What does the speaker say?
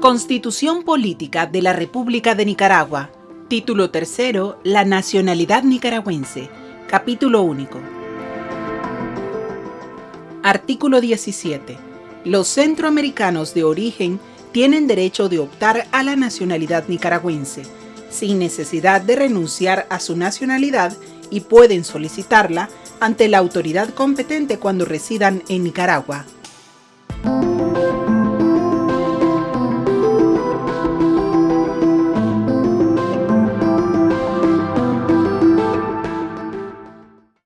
Constitución Política de la República de Nicaragua. Título tercero. La nacionalidad nicaragüense. Capítulo único. Artículo 17. Los centroamericanos de origen tienen derecho de optar a la nacionalidad nicaragüense, sin necesidad de renunciar a su nacionalidad y pueden solicitarla ante la autoridad competente cuando residan en Nicaragua.